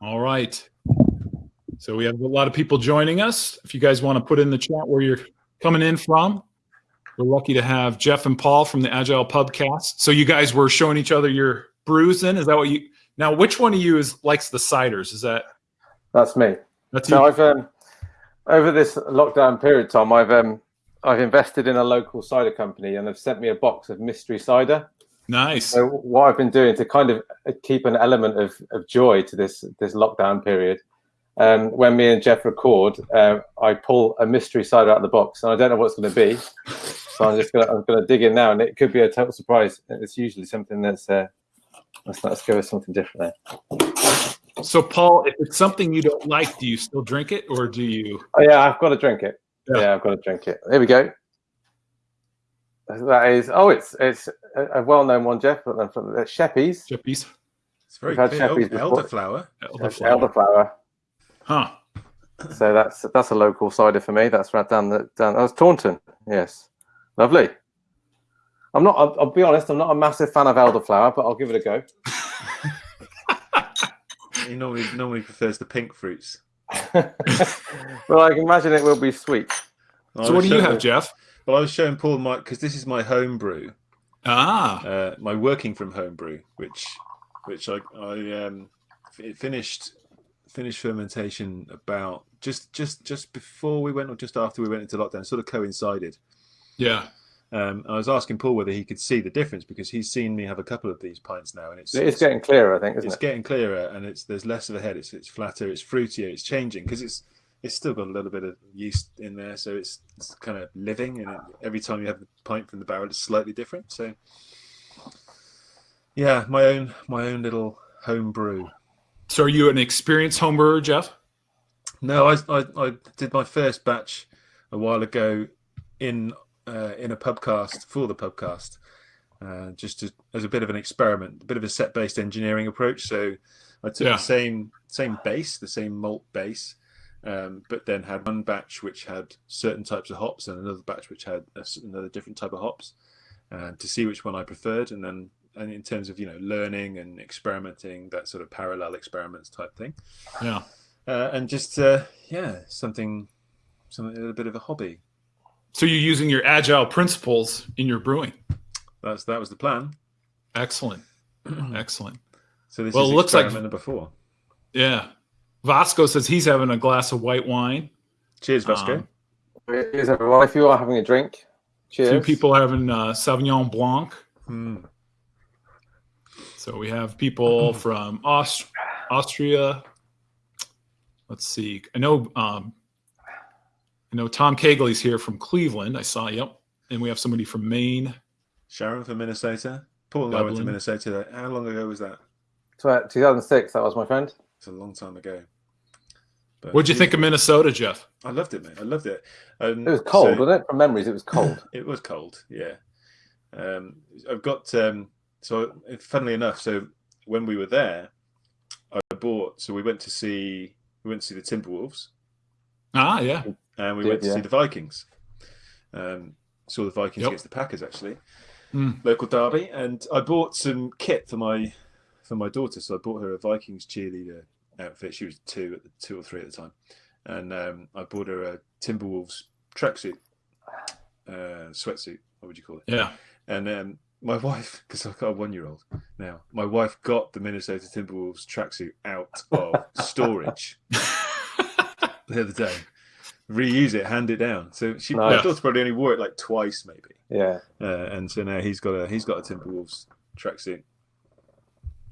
All right. So we have a lot of people joining us. If you guys want to put in the chat where you're coming in from, we're lucky to have Jeff and Paul from the Agile Pubcast. So you guys were showing each other your brews in. Is that what you now which one of you is likes the ciders? Is that that's me. That's so you. I've um over this lockdown period, Tom, I've um I've invested in a local cider company and they've sent me a box of mystery cider. Nice. So what I've been doing to kind of keep an element of, of joy to this this lockdown period, um, when me and Jeff record, uh, I pull a mystery cider out of the box, and I don't know what's going to be. So I'm just gonna I'm gonna dig in now, and it could be a total surprise. It's usually something that's uh, let's let's go with something different there. So Paul, if it's something you don't like, do you still drink it, or do you? Oh yeah, I've got to drink it. Yeah. Yeah, I've got to drink it. Here we go. That is oh, it's it's a, a well-known one, Jeff, from from the Sheppy's. Chippies? It's very We've had clear. Sheppy's Oh, elderflower. Elderflower. Elderflower. Huh. So that's that's a local cider for me. That's right down the down. Oh, it's Taunton. Yes, lovely. I'm not. I'll, I'll be honest. I'm not a massive fan of elderflower, but I'll give it a go. He normally normally prefers the pink fruits. well, I can imagine it will be sweet. So what do you have, Jeff? Well, I was showing Paul my because this is my home brew, Ah, uh, my working from home brew, which which I I um, it finished finished fermentation about just just just before we went or just after we went into lockdown, sort of coincided. yeah. Um, I was asking Paul whether he could see the difference because he's seen me have a couple of these pints now, and it's It's getting clearer, I think, isn't it's it? getting clearer and it's there's less of a head it's it's flatter it's fruitier it's changing because it's it's still got a little bit of yeast in there so it's, it's kind of living and it, every time you have the pint from the barrel it's slightly different so yeah my own my own little home brew So are you an experienced home brewer, Jeff? no I, I i did my first batch a while ago in uh, in a pubcast for the pubcast uh, just to, as a bit of an experiment a bit of a set based engineering approach so I took Yeah. the same same base, the same malt base, um, but then had one batch which had certain types of hops and another batch which had a another different type of hops, uh, to see which one I preferred, and then and in terms of you know learning and experimenting, that sort of parallel experiments type thing, Yeah. uh, and just uh, yeah, something something a bit of a hobby. So you're using your agile principles in your brewing. That's that was the plan. Excellent. Excellent. So this Well, is it looks like- number four. Yeah. Vasco says he's having a glass of white wine. Cheers, Vasco. Um, Cheers, everyone. If you are having a drink, cheers. Two people are having uh, Sauvignon Blanc. Hmm. So we have people from Aust- Austria. Let's see. I know. Um, I know Tom Kegley's here from Cleveland. I saw. Yep. And we have somebody from Maine. Sharon from Minnesota. Paul and I went to Minnesota. How long ago was that? 2006. That was my friend. It's a long time ago. But What'd you think of Minnesota, Jeff? I loved it, mate. I loved it. Um, It was cold, so- wasn't it? From memories, it was cold. It was cold, yeah. Um, I've got um, so funnily enough, so when we were there, I bought. So we went to see we went to see the Timberwolves, Ah, yeah. and we Did, went to yeah. see the Vikings. Um, saw the Vikings Yep. against the Packers actually, Hmm. local derby, and I bought some kit for my for my daughter. So I bought her a Vikings cheerleader outfit. She was two at the two or three at the time, and um, I bought her a Timberwolves tracksuit, uh, sweatsuit. What would you call it? Yeah. And um, my wife, because I've got a one year old now, my wife got the Minnesota Timberwolves tracksuit out of storage the other day. Reuse it, hand it down. So she, my daughter probably only wore it like twice, maybe. Yeah. Uh, and so now he's got a he's got a Timberwolves tracksuit.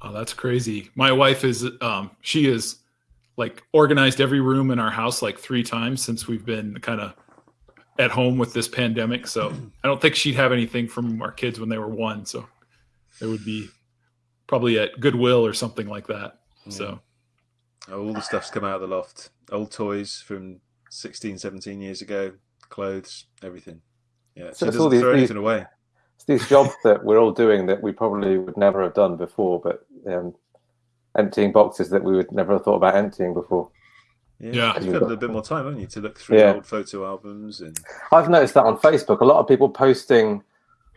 Oh, that's crazy. My wife is um she is like organized every room in our house like three times since we've been kind of at home with this pandemic. So I don't think she'd have anything from our kids when they were one. So it would be probably at Goodwill or something like that. So All the stuff's come out of the loft. Old toys from 16, 17 years ago, clothes, everything. Yeah, So she it's all doesn't these- throw these- anything away. It's these jobs that we're all doing that we probably would never have done before, but um, emptying boxes that we would never have thought about emptying before. Yeah. You've got a little bit more time, haven't you, to look through Yeah. old photo albums and I've noticed that on Facebook. A lot of people posting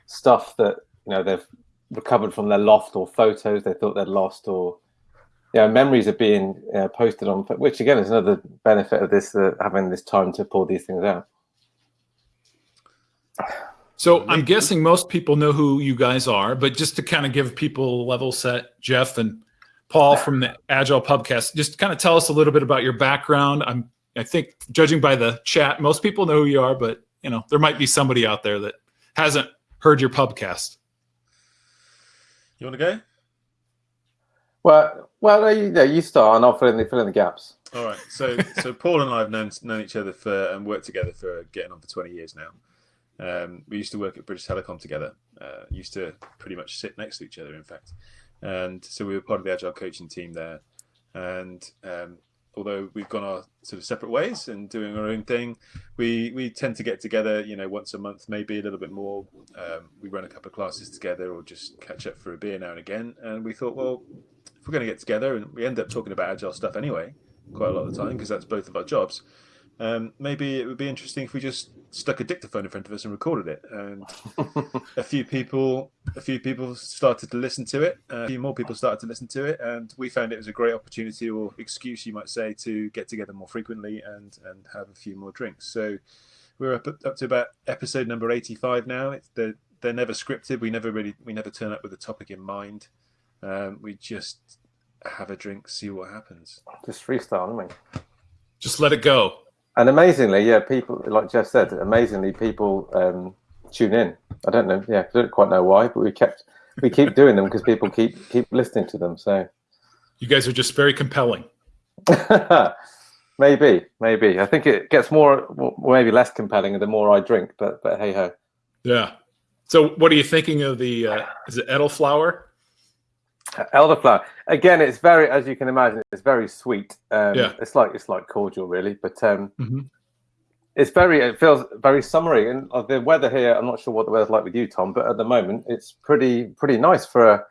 stuff that you know they've recovered from their loft or photos they thought they'd lost or yeah, memories are being uh, posted on, which again is another benefit of this uh, having this time to pull these things out. So I'm guessing most people know who you guys are, but just to kind of give people a level set, Jeff and Paul from the Agile Pubcast, just kind of tell us a little bit about your background. I'm, I think, judging by the chat, most people know who you are, but you know there might be somebody out there that hasn't heard your pubcast. You want to go? Well, well, you, you start, and I'll fill in the fill in the gaps. All right. So, so Paul and I have known known each other for and worked together for getting on for twenty years now. Um, we used to work at British Telecom together. Uh, used to pretty much sit next to each other, in fact. And so we were part of the agile coaching team there. And um, although we've gone our sort of separate ways and doing our own thing, we we tend to get together, you know, once a month, maybe a little bit more. Um, we run a couple of classes together, or just catch up for a beer now and again. And we thought, well, if we're going to get together, and we end up talking about agile stuff anyway, quite a lot of the time because that's both of our jobs. Um, maybe it would be interesting if we just stuck a dictaphone in front of us and recorded it. And a few people, a few people started to listen to it. a few more people started to listen to it, and we found it was a great opportunity or excuse, you might say, to get together more frequently and and have a few more drinks. So we're up up to about episode number eighty-five now. It's they're, they're never scripted. We never really we never turn up with a topic in mind. Um, we just have a drink, see what happens. Just freestyle, I mean. Just let it go and amazingly, yeah, people like Jeff said, amazingly people um, tune in. I don't know, yeah, I don't quite know why, but we kept we keep doing them because people keep keep listening to them. So you guys are just very compelling. maybe, maybe. I think it gets more, maybe less compelling the more I drink. But but hey ho. Yeah. So what are you thinking of the? Uh, is it elderflower? Elderflower. Again, it's very, as you can imagine, it's very sweet. Um, yeah. It's like it's like cordial, really, but um, mm-hmm. it's very. It feels very summery, and uh, the weather here. I'm not sure what the weather's like with you, Tom, but at the moment, it's pretty pretty nice for a.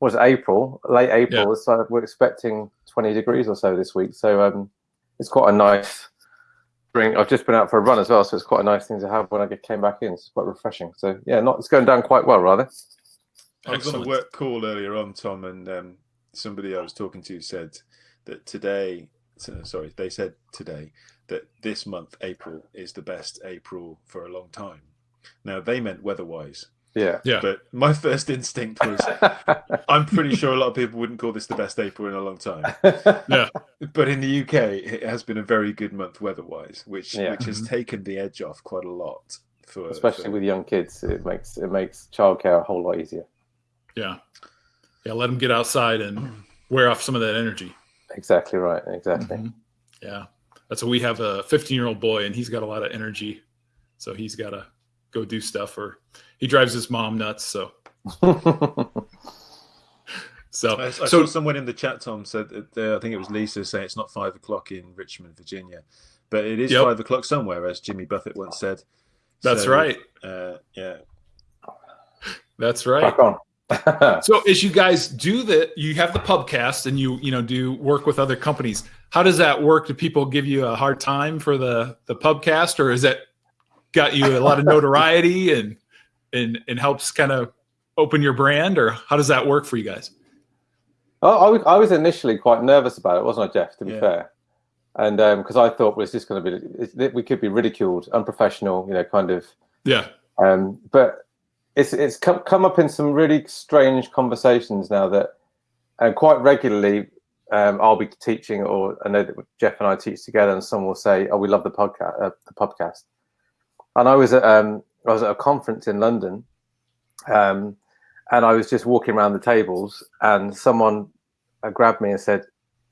Was April, late April? Yeah. So we're expecting 20 degrees or so this week. So um, it's quite a nice drink. I've just been out for a run as well, so it's quite a nice thing to have when I came back in. It's quite refreshing. So yeah, not it's going down quite well, rather. I was on a work call earlier on, Tom, and um, somebody I was talking to said that today, sorry, they said today that this month, April, is the best April for a long time. Now, they meant weather wise. Yeah. Yeah. But my first instinct was I'm pretty sure a lot of people wouldn't call this the best April in a long time. yeah. But in the UK, it has been a very good month weather wise, which yeah. which has mm-hmm. taken the edge off quite a lot. For, Especially for... with young kids, it makes it makes childcare a whole lot easier. Yeah. Yeah. Let them get outside and wear off some of that energy. Exactly right. Exactly. Mm-hmm. Yeah. That's what we have a 15 year old boy and he's got a lot of energy. So he's got to go do stuff or he drives his mom nuts. So. so, I, I so saw someone in the chat, Tom, said that, uh, I think it was Lisa saying it's not five o'clock in Richmond, Virginia, but it is yep. five o'clock somewhere, as Jimmy Buffett once said. That's so, right. Uh, yeah. That's right. so as you guys do that, you have the pubcast and you you know do work with other companies. How does that work? Do people give you a hard time for the the pubcast, or is that got you a lot of notoriety and and and helps kind of open your brand, or how does that work for you guys? Oh, I, was, I was initially quite nervous about it, wasn't I, Jeff? To be yeah. fair, and because um, I thought, well, it's just going to be we could be ridiculed, unprofessional, you know, kind of. Yeah. Um, but it's it's come, come up in some really strange conversations now that and quite regularly um, I'll be teaching or I know that Jeff and I teach together and someone will say oh we love the podcast uh, the podcast. And I was at um, I was at a conference in London um, and I was just walking around the tables and someone uh, grabbed me and said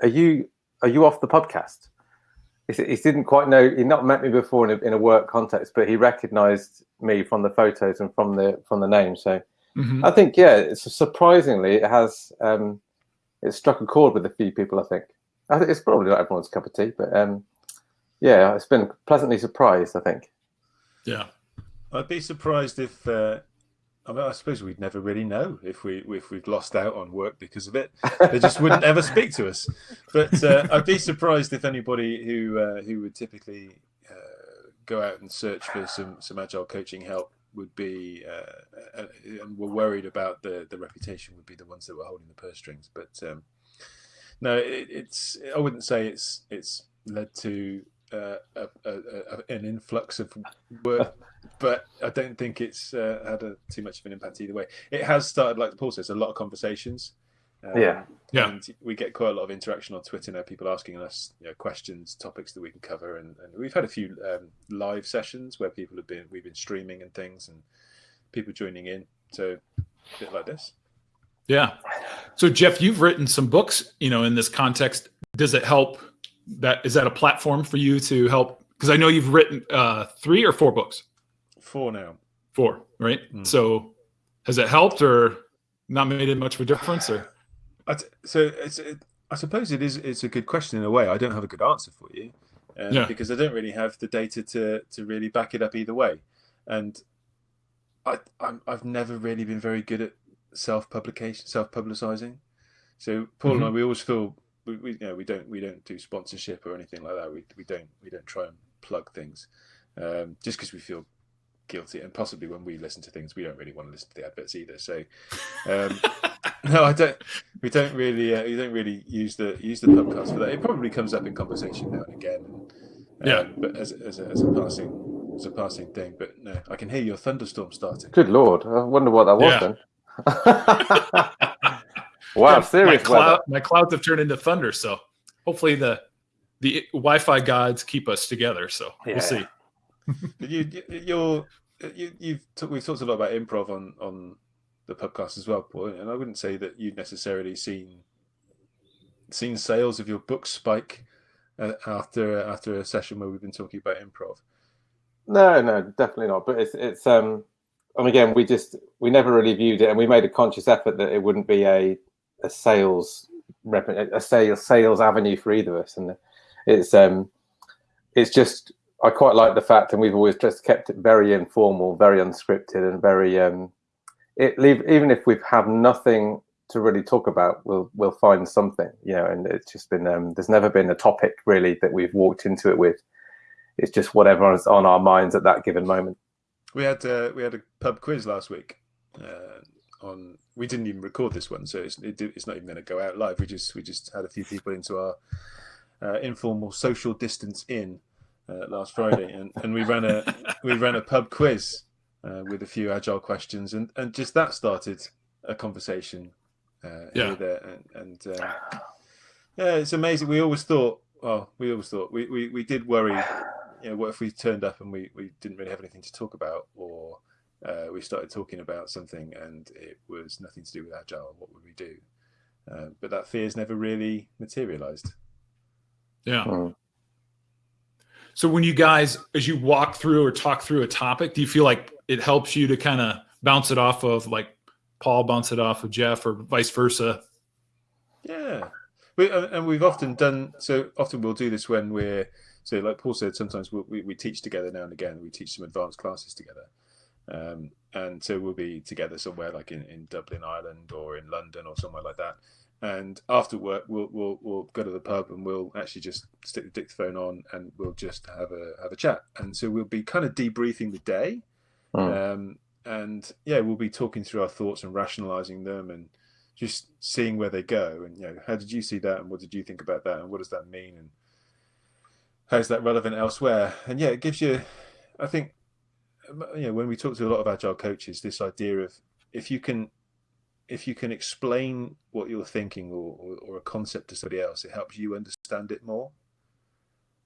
are you are you off the podcast he, he didn't quite know he'd not met me before in a, in a work context but he recognized me from the photos and from the from the name. So mm-hmm. I think yeah, it's surprisingly it has um, it struck a chord with a few people. I think I think it's probably not everyone's cup of tea, but um, yeah, it's been pleasantly surprised. I think. Yeah, I'd be surprised if. Uh, I, mean, I suppose we'd never really know if we if we've lost out on work because of it. They just wouldn't ever speak to us. But uh, I'd be surprised if anybody who uh, who would typically go out and search for some some agile coaching help would be uh, uh, and were worried about the the reputation would be the ones that were holding the purse strings. But um, no, it, it's. I wouldn't say it's it's led to uh, a, a, a, an influx of work, but I don't think it's uh, had a, too much of an impact either way. It has started, like Paul says, a lot of conversations. Um, yeah, yeah. And we get quite a lot of interaction on Twitter now. People asking us you know, questions, topics that we can cover, and, and we've had a few um, live sessions where people have been we've been streaming and things, and people joining in. So a bit like this. Yeah. So Jeff, you've written some books, you know, in this context. Does it help that is that a platform for you to help because I know you've written uh 3 or 4 books? Four now. Four, right? Mm. So has it helped or not made it much of a difference or so it's, it, I suppose it is it's a good question in a way. I don't have a good answer for you um, Yeah. because I don't really have the data to to really back it up either way, and I I'm, I've never really been very good at self publication, self publicizing. So Paul and I, we always feel we, we you know we don't we don't do sponsorship or anything like that. We we don't we don't try and plug things um, just because we feel guilty and possibly when we listen to things we don't really want to listen to the adverts either. So. Um, no, I don't. We don't really. Uh, we don't really use the use the podcast for that. It probably comes up in conversation now and again. Um, Yeah. But as, as, a, as a passing as a passing thing. But no, I can hear your thunderstorm starting. Good lord, I wonder what that was Yeah. then. wow, my, serious cloud, weather. my clouds have turned into thunder, so hopefully the the Wi-Fi gods keep us together. So Yeah. we'll see. You, you you're you, you've t- we've talked a lot about improv on on the podcast as well, Paul. And I wouldn't say that you've necessarily seen seen sales of your book spike uh, after after a session where we've been talking about improv. No, no, definitely not. But it's it's um, and again, we just we never really viewed it, and we made a conscious effort that it wouldn't be a a sales rep a sales sales avenue for either of us, and it's um, it's just I quite like the fact, and we've always just kept it very informal, very unscripted, and very um, it leave even if we have nothing to really talk about, we'll we'll find something, you know. And it's just been um, there's never been a topic really that we've walked into it with. It's just whatever's on our minds at that given moment. We had uh, we had a pub quiz last week. Uh, on we didn't even record this one, so it's it, it's not even going to go out live. We just we just had a few people into our uh, informal social distance in uh, last Friday, and, and we ran a we ran a pub quiz uh, with a few agile questions, and, and just that started a conversation. Uh, Yeah. here, there, and, and uh, yeah, it's amazing. We always thought, well, we always thought we, we, we did worry you know, what if we turned up and we, we didn't really have anything to talk about, or uh, we started talking about something and it was nothing to do with agile? What would we do? Uh, but that fear's never really materialized. Yeah. Mm. So when you guys, as you walk through or talk through a topic, do you feel like it helps you to kind of bounce it off of like Paul bounce it off of Jeff or vice versa? Yeah, we, uh, and we've often done so. Often we'll do this when we're so, like Paul said, sometimes we'll, we we teach together now and again. We teach some advanced classes together, um, and so we'll be together somewhere like in, in Dublin, Ireland, or in London, or somewhere like that. And after work, we'll we'll we'll go to the pub and we'll actually just stick the dictaphone on and we'll just have a have a chat. And so we'll be kind of debriefing the day, Mm. um, and yeah, we'll be talking through our thoughts and rationalizing them and just seeing where they go and you know how did you see that and what did you think about that and what does that mean and how's that relevant elsewhere and yeah it gives you i think you know when we talk to a lot of agile coaches this idea of if you can if you can explain what you're thinking or, or, or a concept to somebody else it helps you understand it more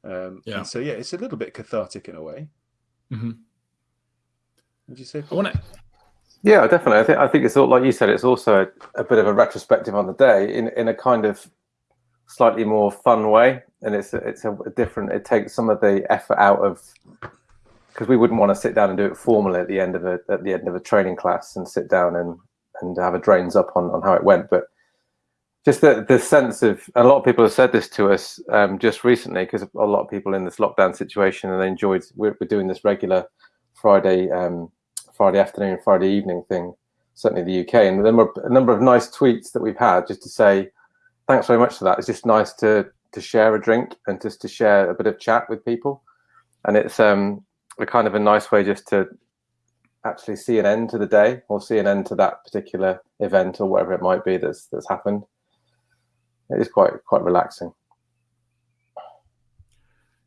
um Yeah. and so yeah it's a little bit cathartic in a way hmm would you say I want to. Yeah, definitely. I think I think it's all like you said. It's also a, a bit of a retrospective on the day in in a kind of slightly more fun way, and it's a, it's a, a different. It takes some of the effort out of because we wouldn't want to sit down and do it formally at the end of a at the end of a training class and sit down and and have a drains up on on how it went, but. Just the, the sense of, a lot of people have said this to us um, just recently because a lot of people in this lockdown situation and they enjoyed, we're, we're doing this regular Friday um, Friday afternoon, Friday evening thing, certainly in the UK. And then a number of nice tweets that we've had just to say thanks very much for that. It's just nice to to share a drink and just to share a bit of chat with people. And it's um, a kind of a nice way just to actually see an end to the day or see an end to that particular event or whatever it might be that's that's happened. it is quite quite relaxing.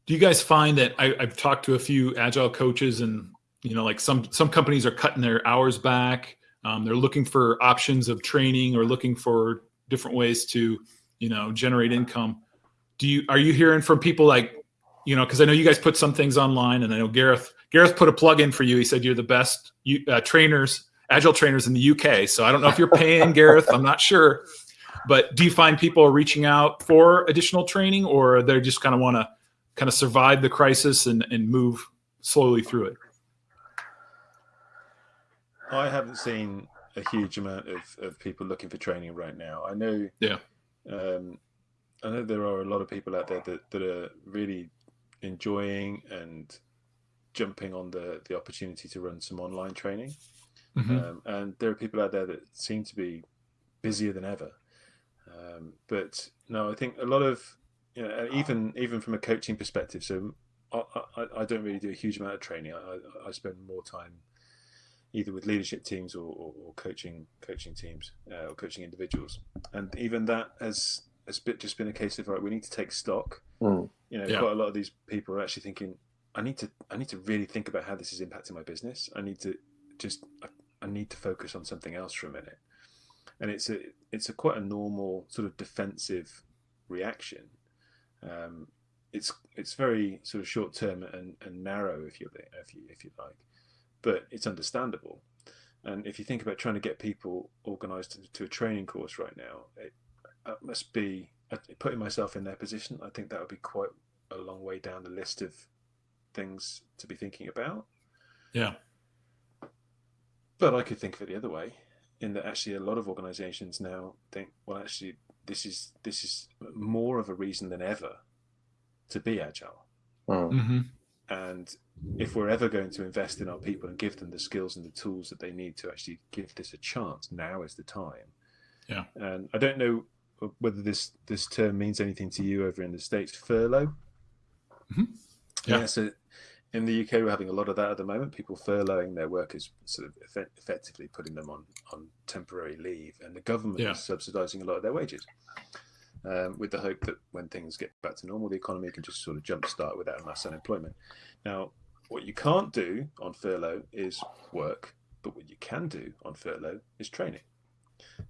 Do you guys find that I, I've talked to a few agile coaches and you know like some some companies are cutting their hours back um, they're looking for options of training or looking for different ways to you know generate income do you are you hearing from people like you know because i know you guys put some things online and i know gareth gareth put a plug in for you he said you're the best uh, trainers agile trainers in the uk so i don't know if you're paying gareth i'm not sure but do you find people are reaching out for additional training or they just kind of want to kind of survive the crisis and, and move slowly through it I haven't seen a huge amount of, of people looking for training right now. I know. Yeah. Um, I know there are a lot of people out there that, that are really enjoying and jumping on the the opportunity to run some online training. Mm-hmm. Um, and there are people out there that seem to be busier than ever. Um, but no, I think a lot of you know, even even from a coaching perspective. So I, I, I don't really do a huge amount of training. I, I spend more time either with leadership teams or, or, or coaching coaching teams uh, or coaching individuals. And even that has has bit, just been a case of right, we need to take stock. Mm. You know, yeah. quite a lot of these people are actually thinking, I need to I need to really think about how this is impacting my business. I need to just I, I need to focus on something else for a minute. And it's a it's a quite a normal sort of defensive reaction. Um, it's it's very sort of short term and, and narrow if you if you if you like but it's understandable. And if you think about trying to get people organized to, to a training course right now, it, it must be putting myself in their position. I think that would be quite a long way down the list of things to be thinking about. Yeah. But I could think of it the other way, in that actually a lot of organizations now think, well, actually, this is this is more of a reason than ever to be agile. Mm-hmm. And if we're ever going to invest in our people and give them the skills and the tools that they need to actually give this a chance, now is the time. Yeah. And I don't know whether this this term means anything to you over in the states. Furlough. Mm-hmm. Yeah. yeah. So in the UK, we're having a lot of that at the moment. People furloughing their workers, sort of effect- effectively putting them on on temporary leave, and the government yeah. is subsidising a lot of their wages um, with the hope that when things get back to normal, the economy can just sort of jumpstart without mass unemployment. Now, what you can't do on furlough is work, but what you can do on furlough is training.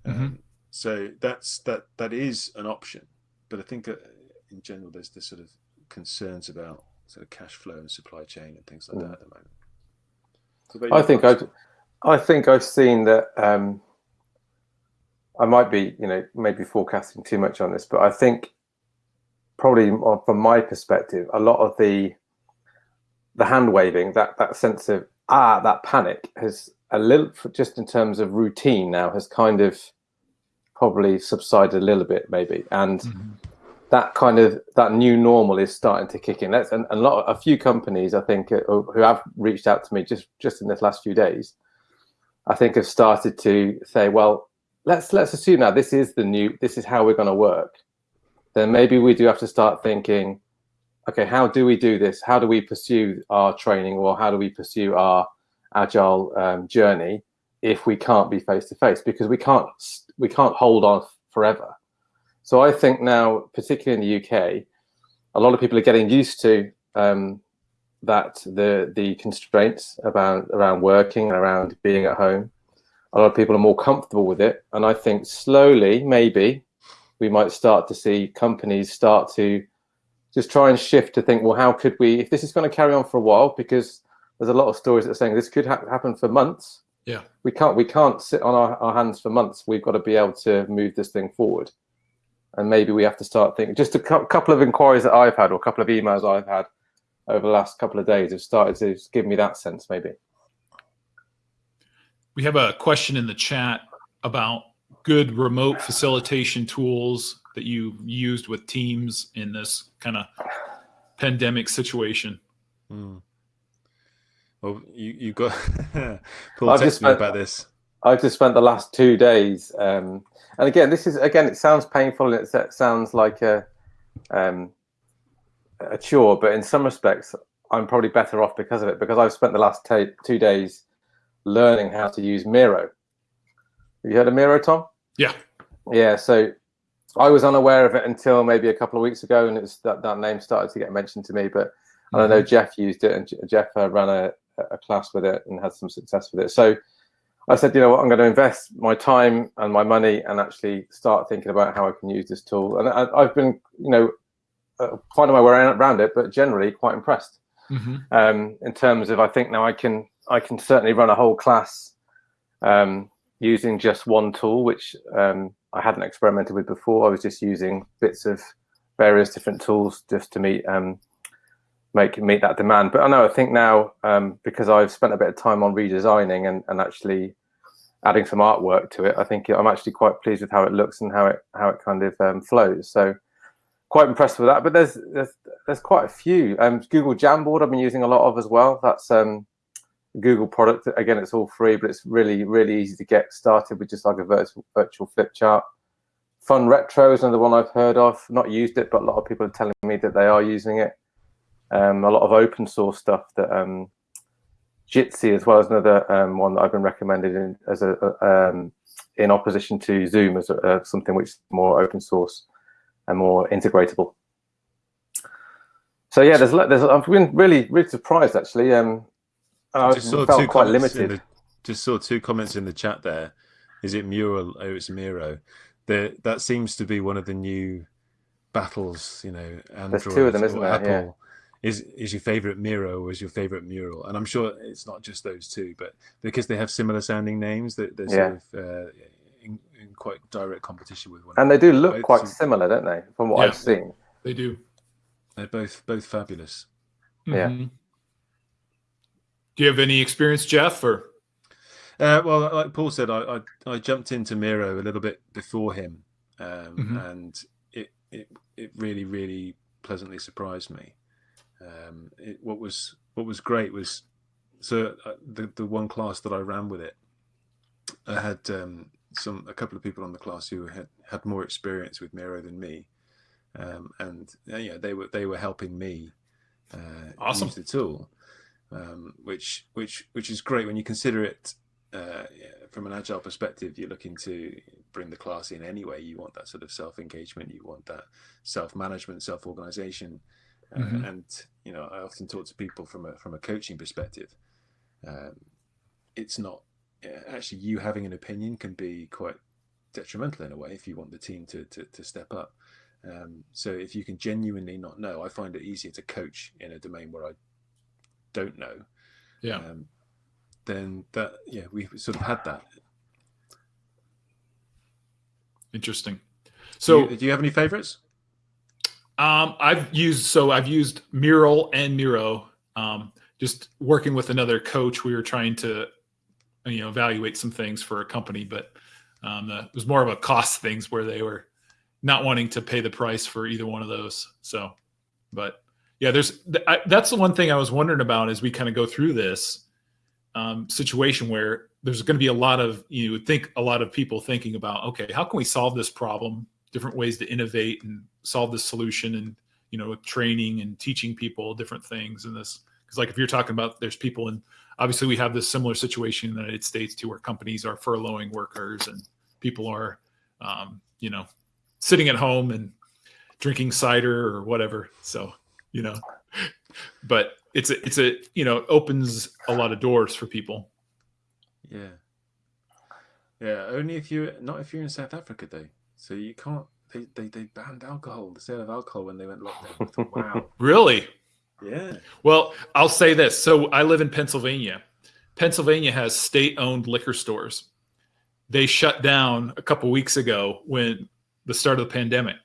Mm-hmm. Um, so that's that that is an option, but I think uh, in general there's this sort of concerns about sort of cash flow and supply chain and things like mm. that at the moment. I think I've, I think I've seen that um, I might be, you know, maybe forecasting too much on this, but I think probably from my perspective, a lot of the the hand waving, that that sense of ah, that panic has a little, just in terms of routine now, has kind of probably subsided a little bit, maybe, and mm-hmm. that kind of that new normal is starting to kick in. That's and a lot, a few companies I think uh, who have reached out to me just just in this last few days, I think have started to say, well, let's let's assume now this is the new this is how we're going to work then maybe we do have to start thinking okay how do we do this how do we pursue our training or how do we pursue our agile um, journey if we can't be face to face because we can't we can't hold on forever so i think now particularly in the uk a lot of people are getting used to um, that the the constraints around around working and around being at home a lot of people are more comfortable with it. And I think slowly, maybe, we might start to see companies start to just try and shift to think, well, how could we, if this is going to carry on for a while, because there's a lot of stories that are saying this could ha happen for months. Yeah, we can't we can't sit on our, our hands for months. We've got to be able to move this thing forward, and maybe we have to start thinking. Just a cu couple of inquiries that I've had, or a couple of emails I've had over the last couple of days, have started to give me that sense. Maybe. We have a question in the chat about good remote facilitation tools that you used with teams in this kind of pandemic situation. Mm. Well, you you got Paul I've just spent, about this. I've just spent the last two days, um, and again, this is again, it sounds painful and it sounds like a um, a chore, but in some respects, I'm probably better off because of it because I've spent the last two days learning how to use Miro. Have you heard of Miro, Tom? Yeah. Yeah. So I was unaware of it until maybe a couple of weeks ago, and it's that that name started to get mentioned to me. But I don't know Jeff used it, and J- Jeff uh, ran a, a class with it and had some success with it. So I said, you know what, I'm going to invest my time and my money and actually start thinking about how I can use this tool. And I, I've been, you know, uh, finding my way around it, but generally quite impressed. Mhm. Um, in terms of, I think now I can I can certainly run a whole class um, using just one tool, which um, I hadn't experimented with before. I was just using bits of various different tools just to meet um, make meet that demand. But I know I think now um, because I've spent a bit of time on redesigning and, and actually adding some artwork to it, I think I'm actually quite pleased with how it looks and how it how it kind of um, flows. So quite impressed with that. But there's there's there's quite a few. Um, Google Jamboard I've been using a lot of as well. That's um, Google product. Again, it's all free, but it's really really easy to get started with just like a virtual virtual flip chart. Fun Retro is another one I've heard of. Not used it, but a lot of people are telling me that they are using it. Um, a lot of open source stuff that um, Jitsi as well as another um, one that I've been recommended in, as a um, in opposition to Zoom as a, uh, something which is more open source and more integratable. So yeah, there's there's I've been really really surprised actually. Um, I just saw felt two quite limited. the, just saw two comments in the chat there. Is it Mural? Oh, it's Miro. The, that seems to be one of the new battles. You know, Android There's two of them, isn't there? Apple. Yeah. Is is your favorite Miro or is your favorite Mural? And I'm sure it's not just those two, but because they have similar sounding names, that they're Yeah. sort of uh, in, in quite direct competition with one. Another. And they do look Both quite some- similar, don't they? From what Yeah. I've seen. They do. They're both both fabulous. Yeah. Mhm. Do you have any experience, Jeff? Or Uh, well, like Paul said, I, I I jumped into Miro a little bit before him, um, Mhm. and it, it it really really pleasantly surprised me. Um, it, what was what was great was so uh, the the one class that I ran with it, I had um, some a couple of people on the class who had had more experience with Miro than me, um, and uh, yeah, they were they were helping me uh, Awesome. use the tool, um, which which which is great when you consider it uh, yeah, from an agile perspective. You're looking to bring the class in anyway. You want that sort of self engagement. You want that self management, self organization. Uh, Mhm. and you know, I often talk to people from a from a coaching perspective. Um, it's not yeah, actually you having an opinion can be quite detrimental in a way if you want the team to to, to step up. Um, so if you can genuinely not know, I find it easier to coach in a domain where I don't know. yeah, Um, then that yeah, we sort of had that. interesting. So, So do you, do you have any favorites? Um, I've used so I've used Mural and Miro. Um, just working with another coach, we were trying to, you know, evaluate some things for a company, but um, the, it was more of a cost things where they were not wanting to pay the price for either one of those. So, but yeah, there's I, that's the one thing I was wondering about as we kind of go through this um, situation where there's going to be a lot of you would think a lot of people thinking about okay, how can we solve this problem? Different ways to innovate and solve this solution, and you know, training and teaching people different things in this. Because like if you're talking about, there's people and obviously we have this similar situation in the United States too, where companies are furloughing workers and people are, um, you know, sitting at home and drinking cider or whatever. So, you know, but it's a, it's a, you know, opens a lot of doors for people. Yeah. Yeah, only if you're not if you're in South Africa though. So you can't. They they, they banned alcohol, the sale of alcohol when they went lockdown. Thought, wow. Really? Yeah. Well, I'll say this. So I live in Pennsylvania. Pennsylvania has state-owned liquor stores. They shut down a couple weeks ago when the start of the pandemic.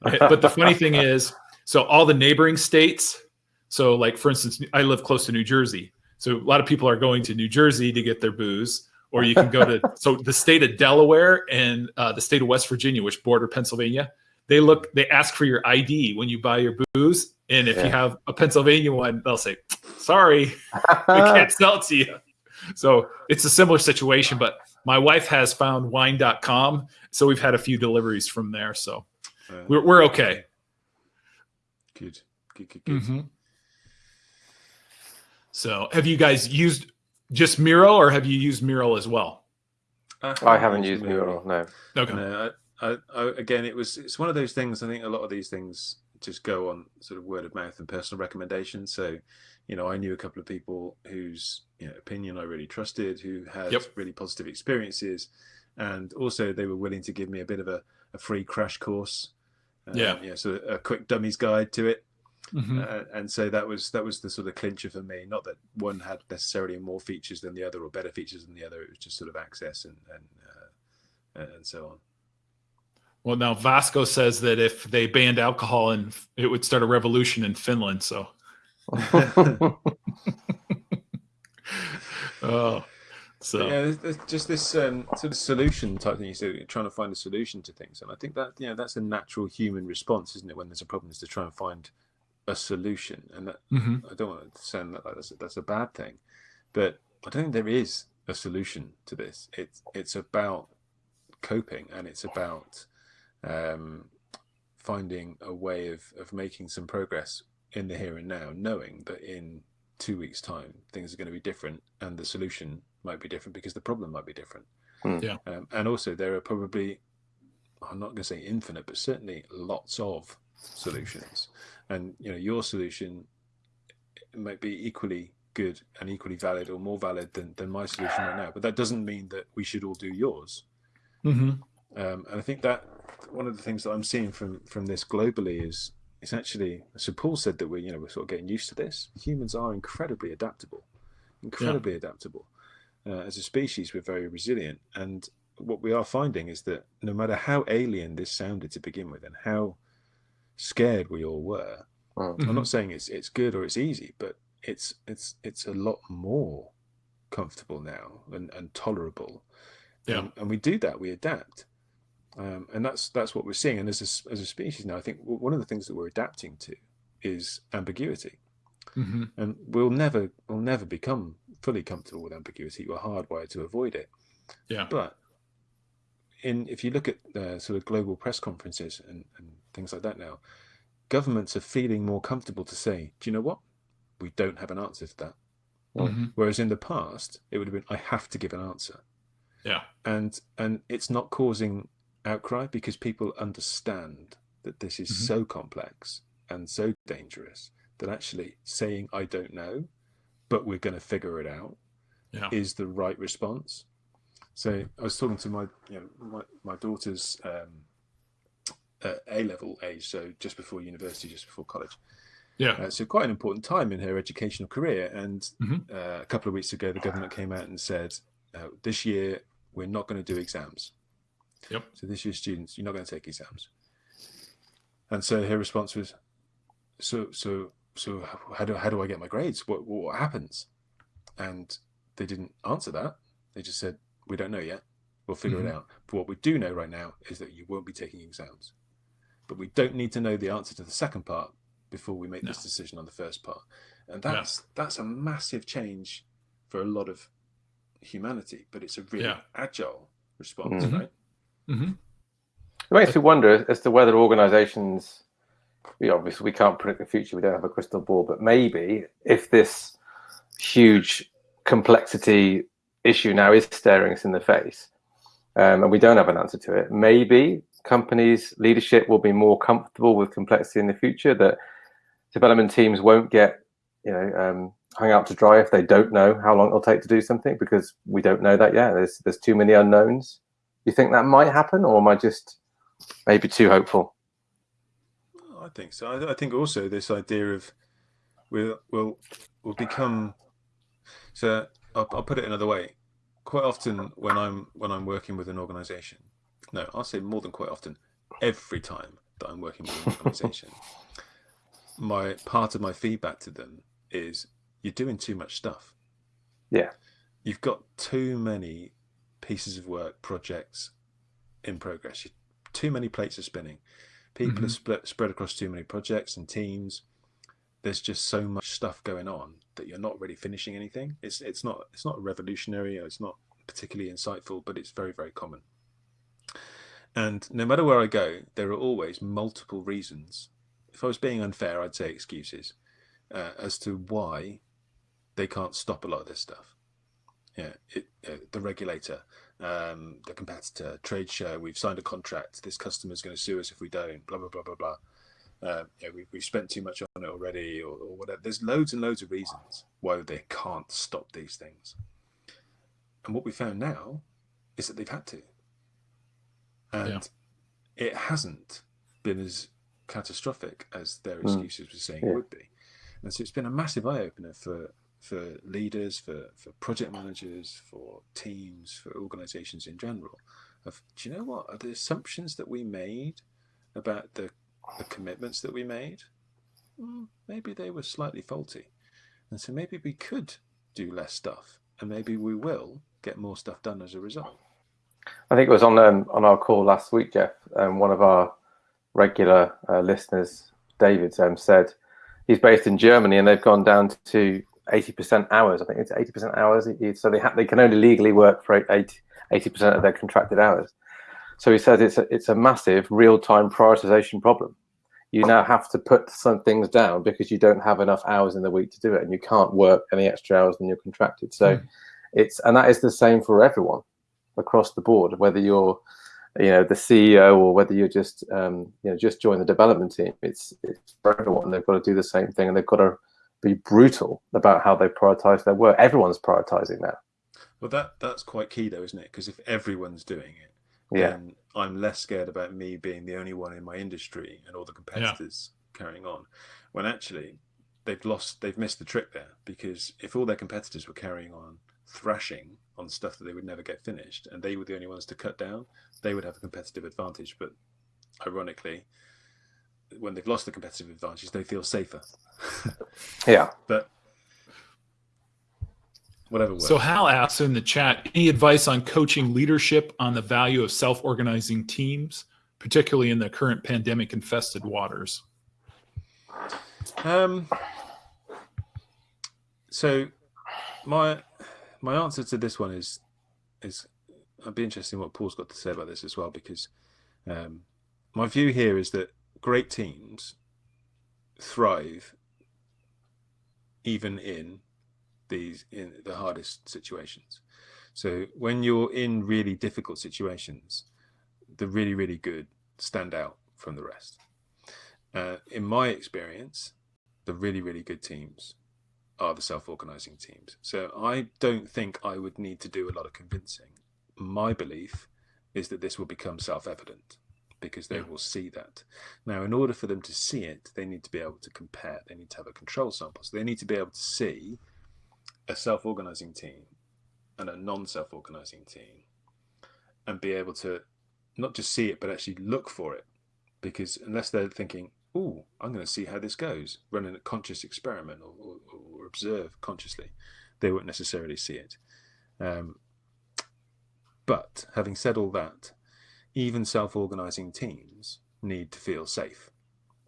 But the funny thing is, so all the neighboring states, so like for instance, I live close to New Jersey. So a lot of people are going to New Jersey to get their booze, or you can go to so the state of Delaware and uh, the state of West Virginia, which border Pennsylvania. They look, they ask for your ID when you buy your booze, and if you have a Pennsylvania one, they'll say, "Sorry, we can't sell it to you." So it's a similar situation, but my wife has found wine.com, so we've had a few deliveries from there, so Uh, we're we're okay. Good. Good. Good. Good. Mhm. So, have you guys used just Miro, or have you used Miro as well? I haven't used Miro. no. Okay. No, I, I, again, it was it's one of those things. I think a lot of these things just go on sort of word of mouth and personal recommendations. So, you know, I knew a couple of people whose you know, opinion I really trusted, who had Yep. really positive experiences, and also they were willing to give me a bit of a, a free crash course. Um, Yeah. yeah. So a quick dummies guide to it, Mhm. uh, and so that was that was the sort of clincher for me. Not that one had necessarily more features than the other or better features than the other. It was just sort of access and and uh, and so on. Well, now Vasco says that if they banned alcohol and it would start a revolution in Finland. So, oh, so yeah, there's, there's just this um, sort of solution type thing. You said trying to find a solution to things, and I think that you know that's a natural human response, isn't it? When there's a problem, is to try and find a solution, and that mhm. I don't want to sound like that's a, that's a bad thing, but I don't think there is a solution to this. It's it's about coping, and it's about um, finding a way of of making some progress in the here and now, knowing that in two weeks' time things are going to be different, and the solution might be different because the problem might be different. Hmm. Yeah. Um, and also there are probably I'm not going to say infinite, but certainly lots of solutions. And you know, your solution might be equally good and equally valid or more valid than, than my solution right now. But that doesn't mean that we should all do yours. Mhm. Um, and I think that one of the things that I'm seeing from from this globally is it's actually so Paul said that we're you know we're sort of getting used to this. Humans are incredibly adaptable, incredibly adaptable. Uh, as a species, we're very resilient, and what we are finding is that no matter how alien this sounded to begin with, and how scared we all were, Mm. I'm Mhm. not saying it's it's good or it's easy, but it's it's it's a lot more comfortable now and, and tolerable. Yeah. And, and we do that, we adapt. Um, and that's that's what we're seeing. And as a, s- as a species now, I think one of the things that we're adapting to is ambiguity. Mhm. And we'll never we'll never become fully comfortable with ambiguity. We're hardwired to avoid it. Yeah. But in if you look at uh, sort of global press conferences and, and things like that now, governments are feeling more comfortable to say, do you know what? We don't have an answer to that. Mhm. Whereas in the past, it would have been, I have to give an answer. Yeah. And and it's not causing outcry because people understand that this is Mhm. so complex and so dangerous that actually saying I don't know, but we're going to figure it out Yeah. is the right response. So I was talking to my you know my, my daughter's um, uh, A level age, so just before university, just before college. Yeah. Uh, so quite an important time in her educational career. And Mhm. uh, a couple of weeks ago, the government came out and said, uh, this year we're not going to do exams. Yep. So this year, students, you're not going to take exams. And so her response was, so so so how do how do I get my grades? What what happens? And they didn't answer that. They just said, we don't know yet. We'll figure Mhm. it out. But what we do know right now is that you won't be taking exams. But we don't need to know the answer to the second part before we make this decision on the first part. And Yeah. that's that's a massive change for a lot of humanity, but it's a really Yeah. agile response, Mhm. right? Mhm. It makes me wonder as to whether organisations, we obviously we can't predict the future. We don't have a crystal ball, but maybe if this huge complexity issue now is staring us in the face, um, and we don't have an answer to it, maybe companies' leadership will be more comfortable with complexity in the future. That development teams won't get, you know, um, hung out to dry if they don't know how long it'll take to do something because we don't know that yet. There's there's too many unknowns. You think that might happen, or am I just maybe too hopeful? I think so. I, think also this idea of we'll we'll, we'll become. So I'll, I'll put it another way. Quite often when I'm when I'm working with an organisation, no, I'll say more than quite often. Every time that I'm working with an organisation, my part of my feedback to them is you're doing too much stuff. Yeah. You've got too many pieces of work, projects in progress. Too many plates are spinning. People are Mhm. split, spread across too many projects and teams. There's just so much stuff going on that you're not really finishing anything. It's it's not it's not revolutionary. It's not particularly insightful, but it's very very common. And no matter where I go, there are always multiple reasons. If I was being unfair, I'd say excuses uh, as to why they can't stop a lot of this stuff. Yeah, it, uh, the regulator, um, the competitor, trade show, we've signed a contract, this customer's going to sue us if we don't, blah, blah, blah, blah, blah. Uh, yeah, we, we've spent too much on it already, or, or, whatever. There's loads and loads of reasons why they can't stop these things. And what we found now is that they've had to. And yeah. it hasn't been as catastrophic as their hmm. excuses mm. were saying yeah. it would be. And so it's been a massive eye opener for for leaders, for, for project managers, for teams, for organizations in general. Of do you know what are the assumptions that we made about the, the commitments that we made? Maybe they were slightly faulty, and so maybe we could do less stuff, and maybe we will get more stuff done as a result. I think it was on um, on our call last week, Geoff. Um, one of our regular uh, listeners, David, um, said he's based in Germany, and they've gone down to 80% hours. I think it's 80% hours. So they, they can only legally work for 80, percent of their contracted hours. So he says it's a, it's a massive real-time prioritization problem. You now have to put some things down because you don't have enough hours in the week to do it, and you can't work any extra hours than you're contracted. So mm. it's and that is the same for everyone across the board, whether you're you know the CEO or whether you're just um, you know just join the development team. It's it's for everyone. They've got to do the same thing, and they've got to be brutal about how they prioritize their work. Everyone's prioritizing now. Well, that that's quite key, though, isn't it? Because if everyone's doing it, yeah. then I'm less scared about me being the only one in my industry and all the competitors yeah. carrying on. When actually they've lost, they've missed the trick there. Because if all their competitors were carrying on thrashing on stuff that they would never get finished, and they were the only ones to cut down, they would have a competitive advantage. But ironically, when they've lost the competitive advantage, they feel safer. yeah. But whatever works. So Hal asks in the chat, any advice on coaching leadership on the value of self-organizing teams, particularly in the current pandemic-infested waters? Um. So, my my answer to this one is is I'd be interested in what Paul's got to say about this as well because um, my view here is that great teams thrive even in these in the hardest situations. So when you're in really difficult situations, the really really good stand out from the rest. Uh, in my experience, the really really good teams are the self-organizing teams. So I don't think I would need to do a lot of convincing. My belief is that this will become self-evident because they yeah. will see that. Now, in order for them to see it, they need to be able to compare. They need to have a control sample. So they need to be able to see a self-organizing team and a non-self-organizing team and be able to not just see it, but actually look for it. Because unless they're thinking, oh, I'm going to see how this goes, running a conscious experiment or, or, or observe consciously, they won't necessarily see it. Um, but having said all that, even self-organizing teams need to feel safe.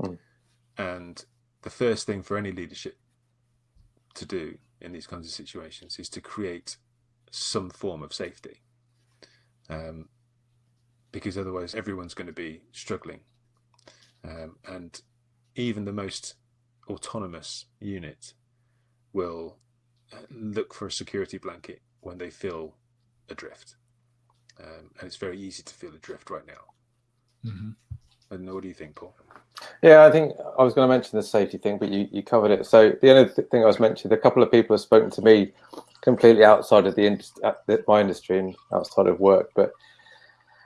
Mm. And the first thing for any leadership to do in these kinds of situations is to create some form of safety. Um, because otherwise everyone's going to be struggling. Um, and even the most autonomous unit will uh, look for a security blanket when they feel adrift um, and it's very easy to feel adrift right now. Mm-hmm. And what do you think, Paul? Yeah, I think I was going to mention the safety thing, but you, you covered it. So the other thing I was mentioning, a couple of people have spoken to me completely outside of the industry, my industry and outside of work, but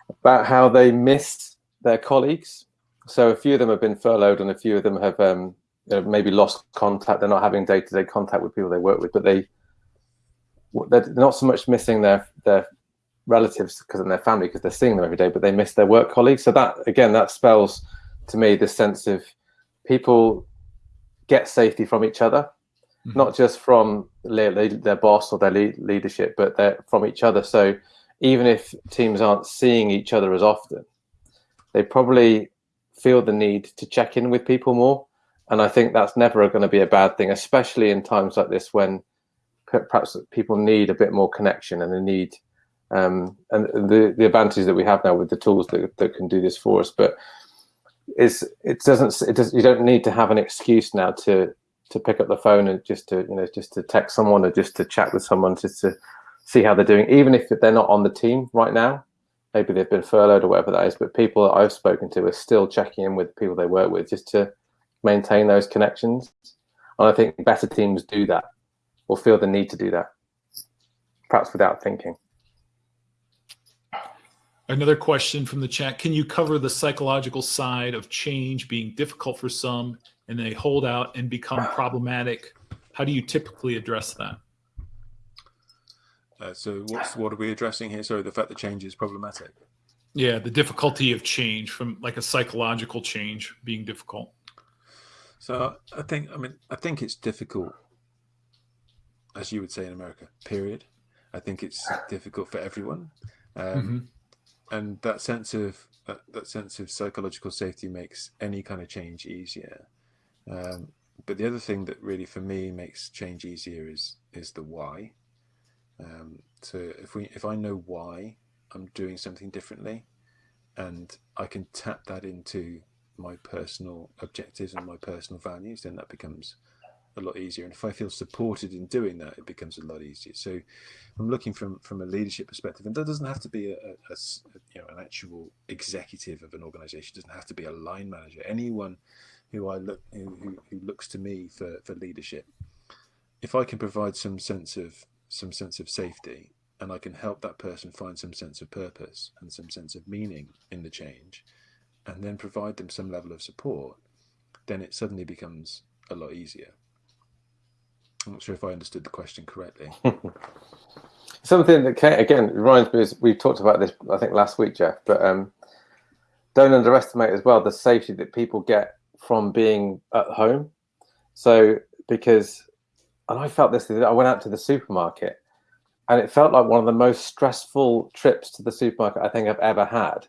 about how they miss their colleagues. So a few of them have been furloughed, and a few of them have um, maybe lost contact. They're not having day-to-day contact with people they work with, but they they're not so much missing their their relatives because of their family because they're seeing them every day, but they miss their work colleagues. So that again, that spells to me this sense of people get safety from each other, mm-hmm. not just from their, their boss or their lead, leadership, but they're from each other. So even if teams aren't seeing each other as often, they probably feel the need to check in with people more. And I think that's never going to be a bad thing, especially in times like this when perhaps people need a bit more connection and they need um, and the the advantage that we have now with the tools that, that can do this for us. But is it doesn't it does you don't need to have an excuse now to to pick up the phone and just to you know just to text someone or just to chat with someone just to see how they're doing, even if they're not on the team right now. Maybe they've been furloughed or whatever that is, but people that I've spoken to are still checking in with people they work with just to maintain those connections. And I think better teams do that or feel the need to do that, perhaps without thinking. Another question from the chat. Can you cover the psychological side of change being difficult for some and they hold out and become problematic? How do you typically address that? Uh, so what's what are we addressing here? Sorry, the fact that change is problematic. Yeah, the difficulty of change from like a psychological change being difficult. So I think I mean I think it's difficult, as you would say in America. Period. I think it's difficult for everyone. Um, mm -hmm and that sense of uh, that sense of psychological safety makes any kind of change easier. Um, but the other thing that really for me makes change easier is is the why. Um, so if we if I know why I'm doing something differently, and I can tap that into my personal objectives and my personal values, then that becomes a lot easier. And if I feel supported in doing that, it becomes a lot easier. So I'm looking from from a leadership perspective, and that doesn't have to be a, a, a you know an actual executive of an organization. It doesn't have to be a line manager. Anyone who I look who, who, who looks to me for for leadership, if I can provide some sense of some sense of safety, and I can help that person find some sense of purpose and some sense of meaning in the change, and then provide them some level of support, then it suddenly becomes a lot easier. I'm not sure if I understood the question correctly. Something that came, again reminds me is we talked about this I think last week, Geoff, but um, don't underestimate as well the safety that people get from being at home. So because, and I felt this, I went out to the supermarket and it felt like one of the most stressful trips to the supermarket I think I've ever had.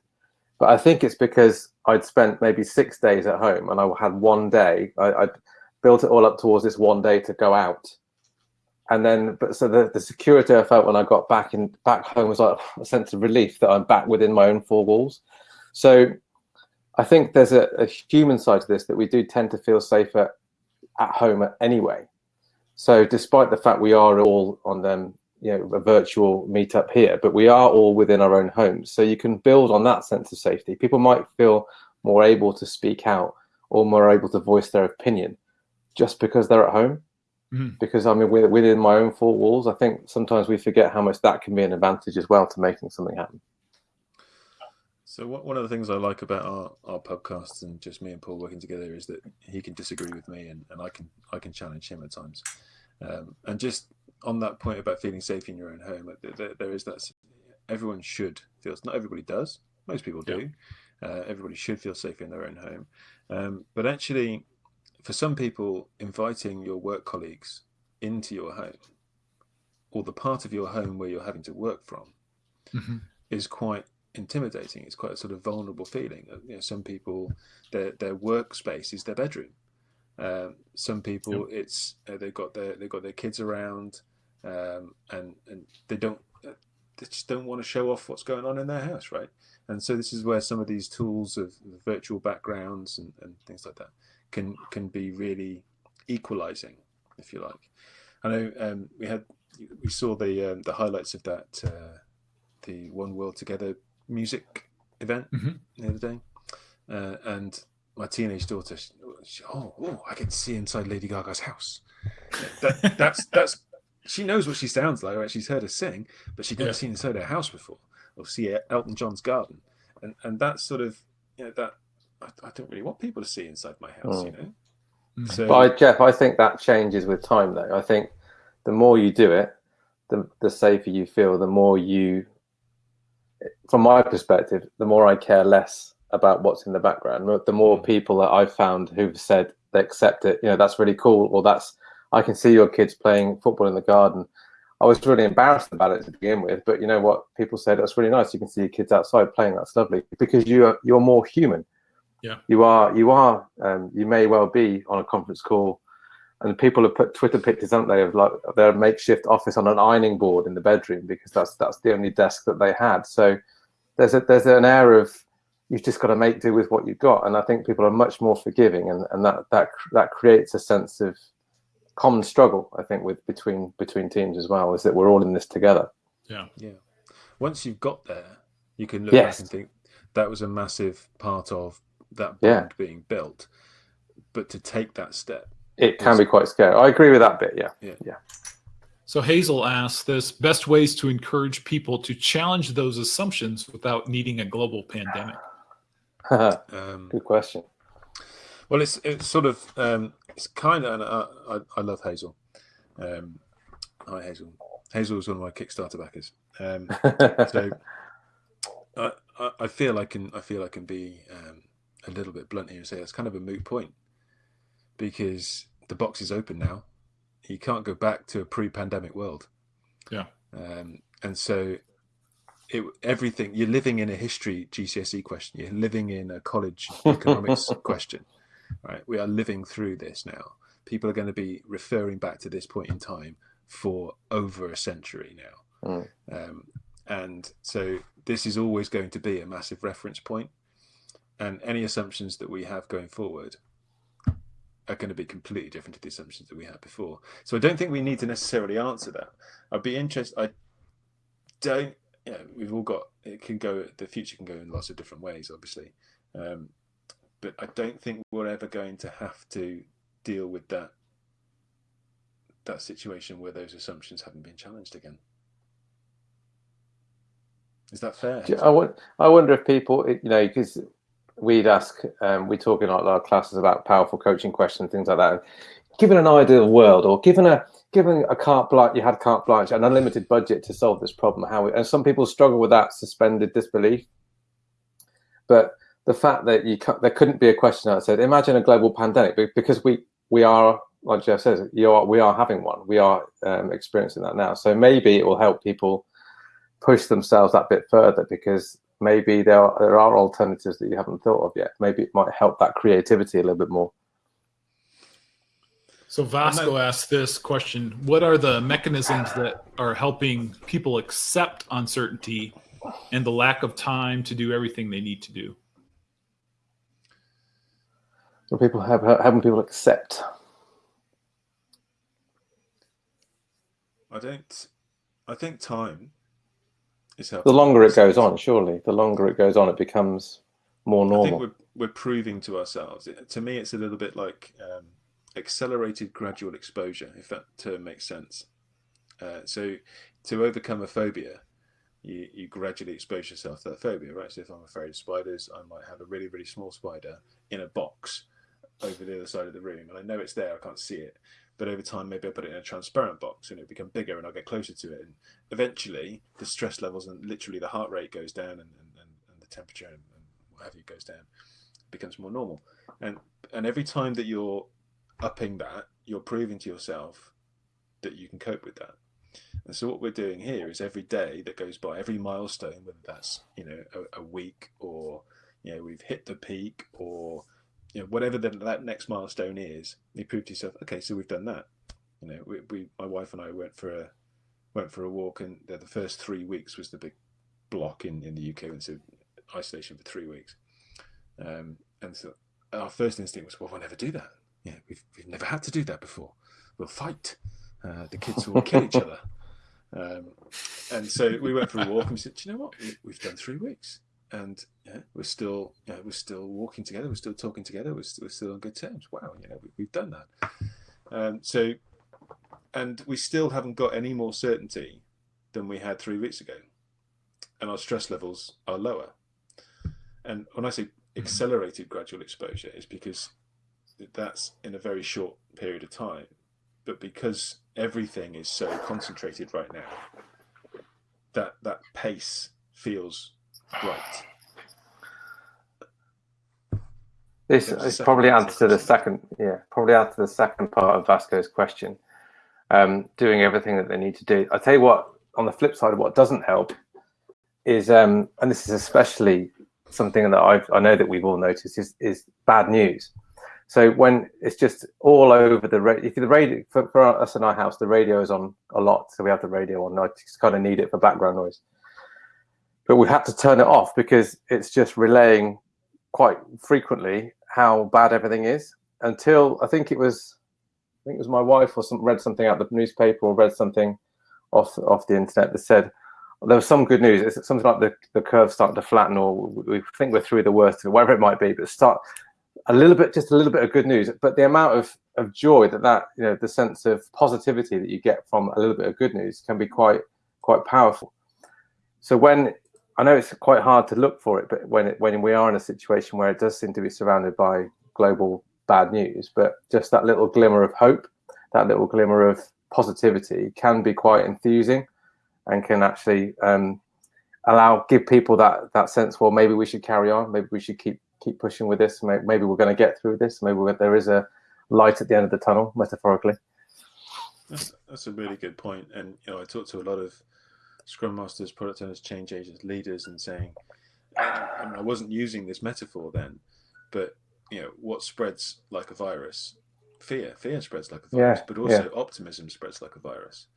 But I think it's because I'd spent maybe six days at home and I had one day, I, I'd built it all up towards this one day to go out. And then, but so the, the security I felt when I got back in back home was like a sense of relief that I'm back within my own four walls. So I think there's a, a human side to this that we do tend to feel safer at home anyway. So despite the fact we are all on them, you know, a virtual meetup here, but we are all within our own homes. So you can build on that sense of safety. People might feel more able to speak out or more able to voice their opinion just because they're at home. Mm. Because I mean, within my own four walls, I think sometimes we forget how much that can be an advantage as well to making something happen. So one of the things I like about our, our podcasts and just me and Paul working together is that he can disagree with me and, and I can I can challenge him at times. Um, and just on that point about feeling safe in your own home, there, there is that everyone should feel. Not everybody does. Most people do. Yeah. Uh, everybody should feel safe in their own home. Um, but actually, for some people, inviting your work colleagues into your home or the part of your home where you're having to work from mm -hmm. is quite intimidating. It's quite a sort of vulnerable feeling. Uh, you know, some people, their their workspace is their bedroom. Um, some people, yep. it's uh, they've got their they've got their kids around, um, and and they don't uh, they just don't want to show off what's going on in their house, right? And so this is where some of these tools of virtual backgrounds and, and things like that can can be really equalizing, if you like. I know um, we had we saw the um, the highlights of that uh, the One World Together music event mm -hmm. the other day, uh, and my teenage daughter, she, oh, oh, I can see inside Lady Gaga's house. That, that's that's she knows what she sounds like. Right? She's heard her sing, but she'd never yeah. seen inside her house before, or see Elton John's garden, and and that's sort of you know that I, I don't really want people to see inside my house, mm. you know. Mm. So, but Jeff, I think that changes with time, though. I think the more you do it, the the safer you feel. The more you, from my perspective, the more I care less about what's in the background. The more mm. people that I've found who've said they accept it, you know, that's really cool, or that's I can see your kids playing football in the garden. I was really embarrassed about it to begin with, but you know what? People said that's really nice. You can see your kids outside playing. That's lovely because you are you're more human. Yeah. You are, you are, um, you may well be on a conference call and people have put Twitter pictures, haven't they, of like their makeshift office on an ironing board in the bedroom because that's that's the only desk that they had. So there's a there's an air of you've just got to make do with what you've got, and I think people are much more forgiving, and and that that that creates a sense of common struggle. I think with between between teams as well is that we're all in this together. Yeah. Yeah. Once you've got there, you can look Yes. back and think that was a massive part of that Yeah. bond being built. But to take that step, It can be quite scary. I agree with that bit. Yeah. Yeah. yeah. So Hazel asks this best ways to encourage people to challenge those assumptions without needing a global pandemic. um, Good question. Well, it's it's sort of um, it's kind of and I, I, I love Hazel. Um, hi Hazel. Hazel was one of my Kickstarter backers. Um, so I, I I feel I can I feel I can be um, a little bit blunt here and say it's kind of a moot point because the box is open now. You can't go back to a pre-pandemic world. Yeah. Um, and so it, everything you're living in a history GCSE question. You're living in a college economics question. Right. We are living through this now. People are going to be referring back to this point in time for over a century now. Mm. Um, and so this is always going to be a massive reference point. And any assumptions that we have going forward are going to be completely different to the assumptions that we had before. So I don't think we need to necessarily answer that. I'd be interested. I don't. You know, we've all got. It can go. The future can go in lots of different ways, obviously. Um, but I don't think we're ever going to have to deal with that that situation where those assumptions haven't been challenged again. Is that fair? I, I wonder if people, you know, because we'd ask, um, we talk in our, our classes about powerful coaching questions, things like that. Given an ideal world, or given a given a carte blanche, you had carte blanche, an unlimited budget to solve this problem. How? And some people struggle with that suspended disbelief. But the fact that you there couldn't be a question that said, imagine a global pandemic, because we we are, like Geoff says, you are we are having one. We are um, experiencing that now. So maybe it will help people push themselves that bit further because maybe there are, there are alternatives that you haven't thought of yet. Maybe it might help that creativity a little bit more. So Vasco asked this question: What are the mechanisms that are helping people accept uncertainty and the lack of time to do everything they need to do? So people have having people accept. I don't. I think time is The longer it goes on, surely, the longer it goes on, it becomes more normal. I think we're we're proving to ourselves. It, to me, it's a little bit like um, accelerated gradual exposure, if that term makes sense. Uh, so, to overcome a phobia, you you gradually expose yourself to that phobia, right? So, if I'm afraid of spiders, I might have a really really small spider in a box over the other side of the room, and I know it's there. I can't see it, but over time, maybe I'll put it in a transparent box, and it become bigger, and I'll get closer to it, and eventually, the stress levels and literally the heart rate goes down, and and, and, and the temperature and, and you goes down becomes more normal. And and every time that you're upping that, you're proving to yourself that you can cope with that. And so what we're doing here is every day that goes by, every milestone, whether that's you know a, a week or you know we've hit the peak or you know whatever the, that next milestone is, you prove to yourself, okay, so we've done that. You know, we, we my wife and I went for a went for a walk, and the, the first three weeks was the big block in in the UK, and so isolation for three weeks. Um, and so our first instinct was, well, we'll never do that. Yeah, we've, we've never had to do that before. We'll fight. Uh, the kids will kill each other. Um, and so we went for a walk and we said, Do you know what? We, we've done three weeks. And yeah, we're still, yeah, we're still walking together. We're still talking together. We're, st- we're still on good terms. Wow, you know, we, we've done that. Um, so, and we still haven't got any more certainty than we had three weeks ago. And our stress levels are lower. And when I say accelerated gradual exposure is because that's in a very short period of time. But because everything is so concentrated right now, that that pace feels right. This is probably to answer to the second, yeah, probably answer the second part of Vasco's question. Um, doing everything that they need to do. I tell you what, on the flip side of what doesn't help is, um, and this is especially something that I've, I know that we've all noticed is, is bad news. So when it's just all over the radio, if the radio for, for us in our house, the radio is on a lot, so we have the radio on. I just kind of need it for background noise. But we had to turn it off because it's just relaying quite frequently how bad everything is until I think it was I think it was my wife or some read something out the newspaper or read something off off the internet that said there was some good news. It's something like the, the curve starting to flatten, or we think we're through the worst, whatever it might be. But start a little bit, just a little bit of good news. But the amount of of joy that that you know, the sense of positivity that you get from a little bit of good news can be quite quite powerful. So when I know it's quite hard to look for it, but when it, when we are in a situation where it does seem to be surrounded by global bad news, but just that little glimmer of hope, that little glimmer of positivity can be quite enthusing and can actually um, allow give people that that sense well maybe we should carry on maybe we should keep keep pushing with this maybe we're going to get through this maybe there is a light at the end of the tunnel metaphorically. That's, that's a really good point and you know i talk to a lot of scrum masters product owners change agents leaders and saying I, I wasn't using this metaphor then but you know what spreads like a virus fear fear spreads like a virus yeah, but also yeah. optimism spreads like a virus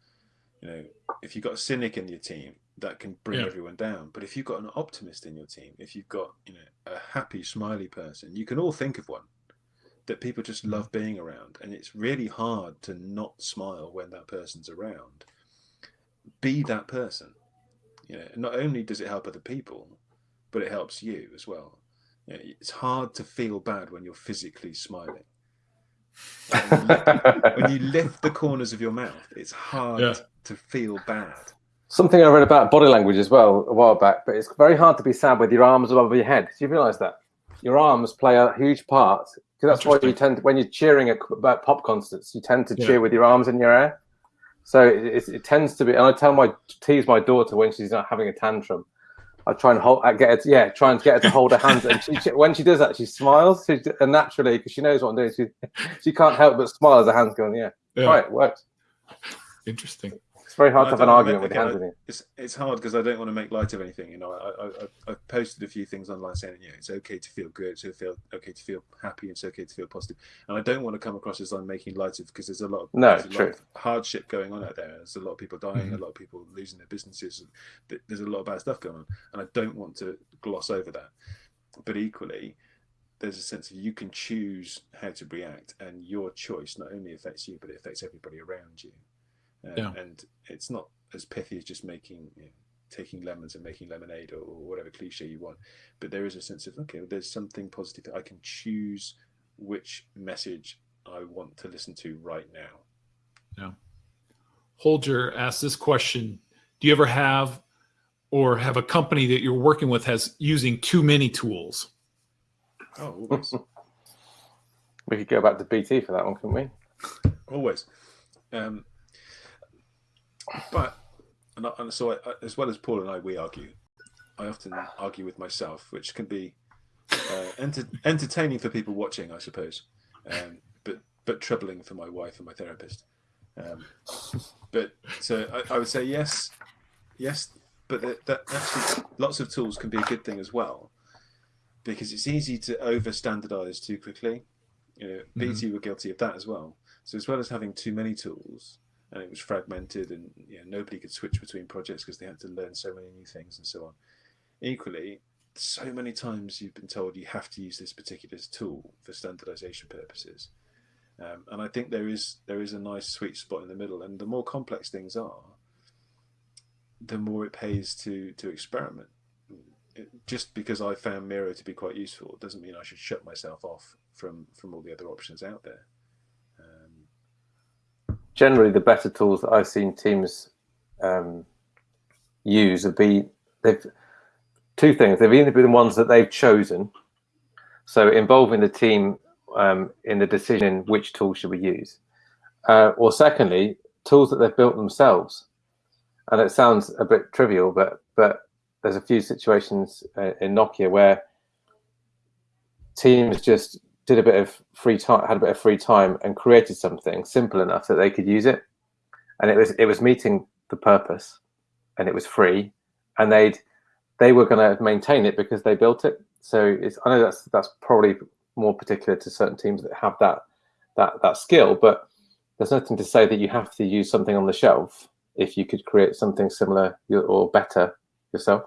you know, if you've got a cynic in your team, that can bring Yeah. everyone down. But if you've got an optimist in your team, if you've got, you know, a happy, smiley person, you can all think of one that people just mm. love being around. And it's really hard to not smile when that person's around. Be that person. You know, not only does it help other people, but it helps you as well. You know, it's hard to feel bad when you're physically smiling. When you, lift, when you lift the corners of your mouth, it's hard Yeah. to feel bad. something i read about body language as well a while back but it's very hard to be sad with your arms above your head do you realize that your arms play a huge part because that's why you Interesting. tend when you're cheering at, pop concerts you tend to Yeah. cheer with your arms in your air so it, it, it tends to be and i tell my tease my daughter when she's not having a tantrum I try and hold, I get her to, yeah, try and get her to hold her hands. And she, she- when she does that, she smiles. She, and naturally, because she knows what I'm doing, she, she can't help but smile as her hands going, yeah, Yeah. right, it works. Interesting. It's very hard to have an argument with hands in. It's it's hard because I don't want to make light of anything. You know, I, I I- posted a few things online saying, you know it's okay to feel good, it's okay to feel okay to feel happy, it's okay to feel positive. And I don't want to come across as I'm making light of because there's a lot of No, true. lot of hardship going on out there. There's a lot of people dying, Mhm. a lot of people losing their businesses. and th- There's a lot of bad stuff going on, and I don't want to gloss over that. But equally, there's a sense of you can choose how to react, and your choice not only affects you, but it affects everybody around you. Uh, Yeah. And it's not as pithy as just making, you know, taking lemons and making lemonade or, or whatever cliche you want. But there is a sense of okay, there's something positive. That I can choose which message I want to listen to right now. Yeah. Holger asked this question Do you ever have or have a company that you're working with has using too many tools? Oh, always, We could go back to BT for that one, couldn't we? always. Um, but and, I, and so I, as well as Paul and I, we argue. I often argue with myself, which can be uh, enter, entertaining for people watching, I suppose, um, but but troubling for my wife and my therapist. Um, but so I, I would say yes, yes, but that, that actually lots of tools can be a good thing as well, because it's easy to over standardize too quickly. You know, BT were guilty of that as well. So as well as having too many tools, and it was fragmented, and you know, nobody could switch between projects because they had to learn so many new things and so on. Equally, so many times you've been told you have to use this particular tool for standardization purposes. Um, and I think there is there is a nice sweet spot in the middle. And the more complex things are, the more it pays to to experiment. Just because I found Miro to be quite useful doesn't mean I should shut myself off from from all the other options out there. Generally, the better tools that I've seen teams um, use have been they've two things. They've either been the ones that they've chosen, so involving the team um, in the decision which tool should we use, uh, or secondly, tools that they've built themselves. And it sounds a bit trivial, but but there's a few situations uh, in Nokia where teams just did a bit of free time, had a bit of free time, and created something simple enough that they could use it, and it was it was meeting the purpose, and it was free, and they'd they were going to maintain it because they built it. So it's I know that's that's probably more particular to certain teams that have that that that skill, but there's nothing to say that you have to use something on the shelf if you could create something similar or better yourself.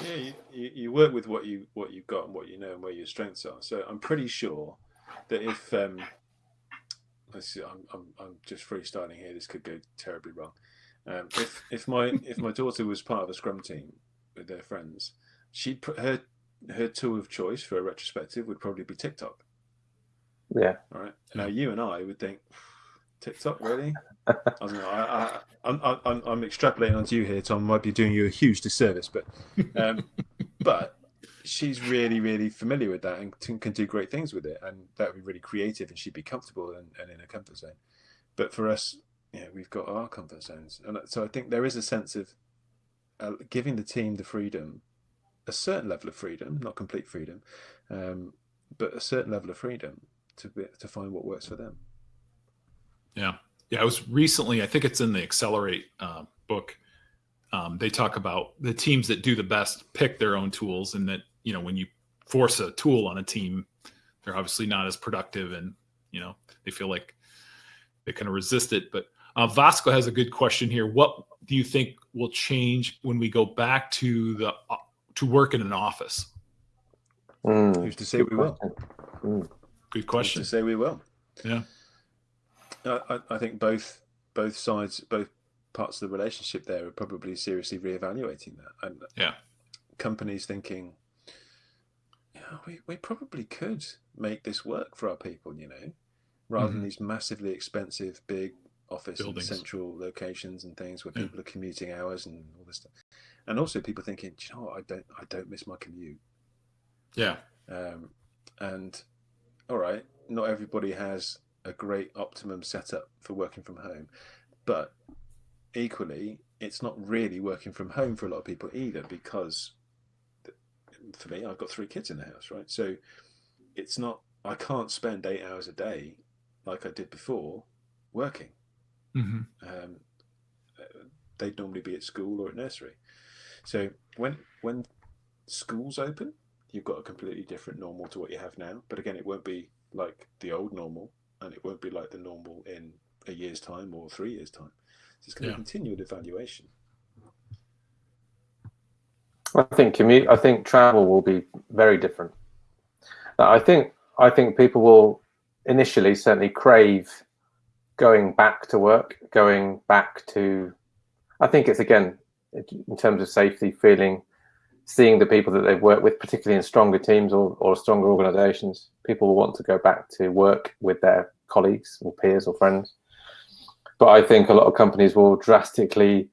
Yeah, you, you, you work with what you what you've got and what you know and where your strengths are. So I'm pretty sure that if um, let's see, I'm, I'm I'm just freestyling here. This could go terribly wrong. Um, if if my if my daughter was part of a scrum team with their friends, she'd her her tool of choice for a retrospective would probably be TikTok. Yeah. All right. Now you and I would think TikTok really. I don't know. I, I, I'm, I'm I'm extrapolating onto you here, Tom. Might be doing you a huge disservice, but um, but she's really really familiar with that and t- can do great things with it, and that would be really creative, and she'd be comfortable and, and in a comfort zone. But for us, yeah, we've got our comfort zones, and so I think there is a sense of uh, giving the team the freedom, a certain level of freedom, not complete freedom, um, but a certain level of freedom to be, to find what works for them. Yeah, yeah. I was recently. I think it's in the Accelerate uh, book. Um, they talk about the teams that do the best pick their own tools, and that you know when you force a tool on a team, they're obviously not as productive, and you know they feel like they kind of resist it. But uh, Vasco has a good question here. What do you think will change when we go back to the uh, to work in an office? Mm, Who's to say we will? Mm. Good Who's question. to say we will? Yeah. I, I, I think both both sides, both parts of the relationship there are probably seriously reevaluating that. And Yeah. companies thinking, yeah, we, we probably could make this work for our people, you know, rather than Mhm. these massively expensive big office and central locations and things where Yeah. people are commuting hours and all this stuff. And also people thinking, you know what, I don't I don't miss my commute. Yeah. Um, and all right, not everybody has a great optimum setup for working from home, but equally, it's not really working from home for a lot of people either because for me, I've got three kids in the house, right? So it's not, I can't spend eight hours a day like I did before working. hmm Um, they'd normally be at school or at nursery. So when when schools open, you've got a completely different normal to what you have now. But again, it won't be like the old normal, and it won't be like the normal in a year's time or three years' time. So it's going Yeah. to continue evaluation. I think commute. I think travel will be very different. I think. I think people will initially certainly crave going back to work, going back to. I think it's again in terms of safety, feeling, seeing the people that they've worked with, particularly in stronger teams or, or stronger organisations. People will want to go back to work with their colleagues or peers or friends. But I think a lot of companies will drastically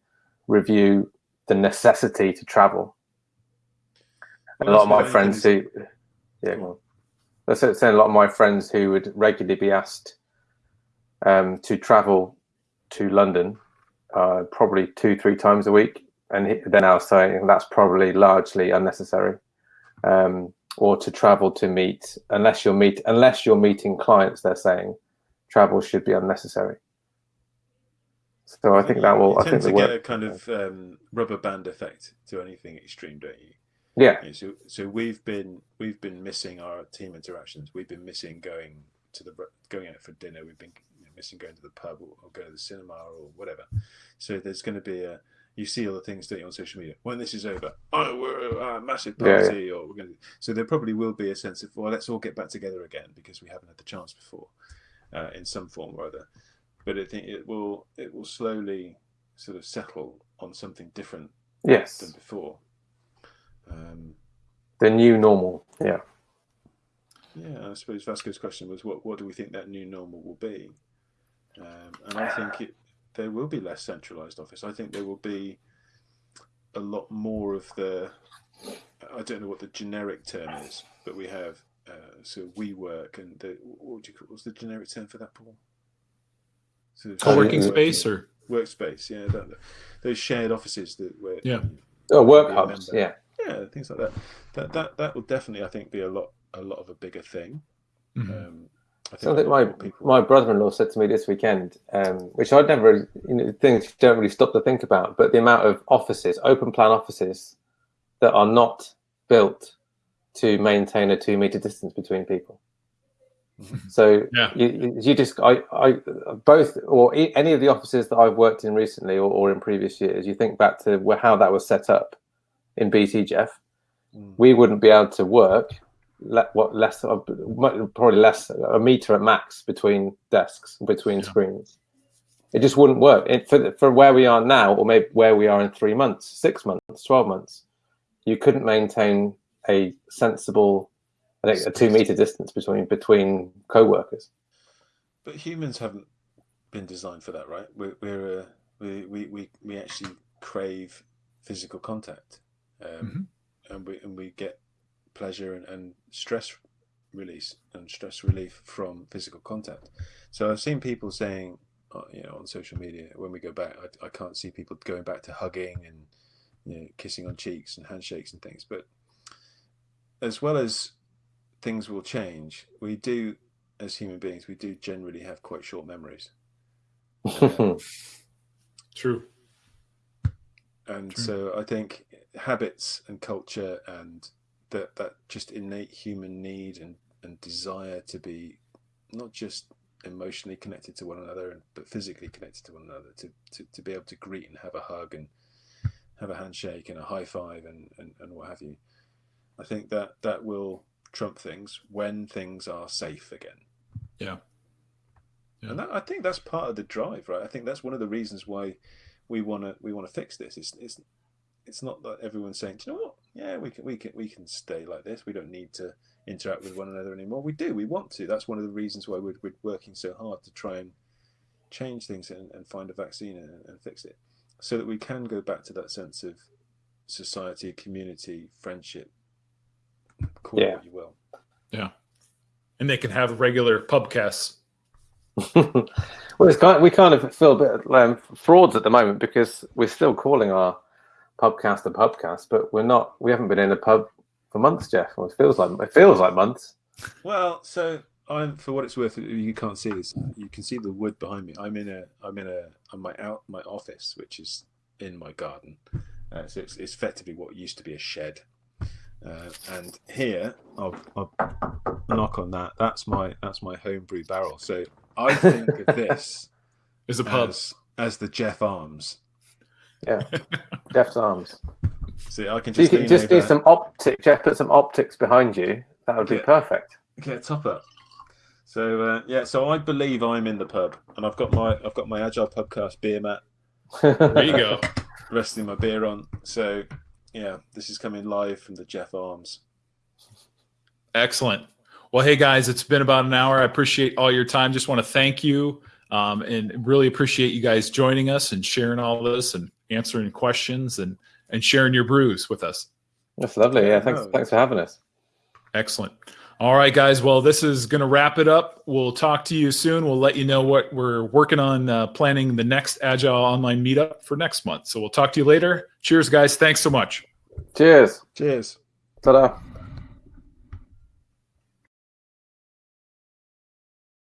review the necessity to travel a lot of my friends who, yeah, well, that's it, saying a lot of my friends who would regularly be asked um, to travel to London, uh, probably two, three times a week, and he- they're now saying that's probably largely unnecessary, um, or to travel to meet unless you're meet unless you're meeting clients, they're saying travel should be unnecessary. So I think that will. You I tend think to get a kind of um, rubber band effect to anything extreme, don't you? Yeah, Yeah, so so we've been we've been missing our team interactions. We've been missing going to the going out for dinner. We've been missing going to the pub or, or going to the cinema or whatever. So there's going to be a you see all the things don't you on social media when this is over. Oh, we're a massive Yeah, yeah. party, or we're going to. So there probably will be a sense of well, let's all get back together again because we haven't had the chance before, uh, in some form or other. But I think it will it will slowly sort of settle on something different than yes, before. Um, the new normal. Yeah. Yeah, I suppose Vasco's question was, what what do we think that new normal will be? Um, and I think it there will be less centralised office. I think there will be a lot more of the. I don't know what the generic term is, but we have uh, so we work and the what would you call what's the generic term for that, Paul? Sort of Co-working yeah. space or workspace, yeah, that, those shared offices that where Yeah. Oh, work hubs. member. Yeah. yeah, things like that. That that that will definitely, I think, be a lot a lot of a bigger thing. Um, I think Something my people. my brother-in-law said to me this weekend, um, which I'd never, you know, things you don't really stop to think about, but the amount of offices, open plan offices, that are not built to maintain a two-meter distance between people. Mhm. So Yeah. you, you- just, I, I, both, or any of the offices that I've worked in recently or, or in previous years, you think back to where, how that was set up in BT, Geoff. Mm. we wouldn't be able to work le- what less of probably less a meter at max between desks between Yeah. screens It just wouldn't work it, for for where we are now, or maybe where we are in three months, six months, twelve months. You couldn't maintain a sensible, I think, a two meter distance between between co-workers. But humans haven't been designed for that, right? We're, we're uh, we, we we we actually crave physical contact, um, and we and we get pleasure and, and stress release and stress relief from physical contact. So I've seen people saying, uh, you know, on social media when we go back, I, I can't see people going back to hugging and you know kissing on cheeks and handshakes and things. But as well as things will change, we do as human beings, we do generally have quite short memories. Um, True. and True. so I think habits and culture and that that just innate human need and and desire to be not just emotionally connected to one another and but physically connected to one another to, to, to be able to greet and have a hug and have a handshake and a high five and, and, and what have you. I think that that will trump things when things are safe again. Yeah. Yeah. and that, i think that's part of the drive right? I think that's one of the reasons why we want to we want to fix this. It's, it's it's not that everyone's saying do you know what yeah we can we can we can stay like this. We don't need to interact with one another anymore. We do we want to. That's one of the reasons why we're, we're working so hard to try and change things and, and find a vaccine and, and fix it so that we can go back to that sense of society community friendship call it Yeah. what you will. And they can have regular pubcasts. well, it's kind we kind of feel a bit um, frauds at the moment because we're still calling our pubcast a pubcast, but we're not. We haven't been in a pub for months, Geoff. Well, it feels like it feels like months. Well, so I'm for what it's worth. You can't see this. You can see the wood behind me. I'm in a. I'm in a. On my out my office, which is in my garden. Uh, so it's, it's effectively what used to be a shed. Uh, and here, I'll, I'll knock on that. That's my that's my homebrew barrel. So I think of this Is a pub. as as the Geoff Arms. Geoff's arms. See, I can So you just just do some optics. Geoff, put some optics behind you. That would be perfect. get a top up. So uh, yeah, so I believe I'm in the pub, and I've got my I've got my Agile Pubcast beer mat There you go. resting my beer on. So yeah, this is coming live from the Geoff Arms. Excellent. Well, hey guys, it's been about an hour. I appreciate all your time. Just want to thank you um, and really appreciate you guys joining us and sharing all this and answering questions and and sharing your brews with us. That's lovely. Yeah, thanks. No. Thanks for having us. Excellent. All right, guys. Well, this is going to wrap it up. We'll talk to you soon. We'll let you know what we're working on uh, planning the next Agile online meetup for next month. So we'll talk to you later. Cheers, guys. Thanks so much. Cheers. Cheers. Ta-da.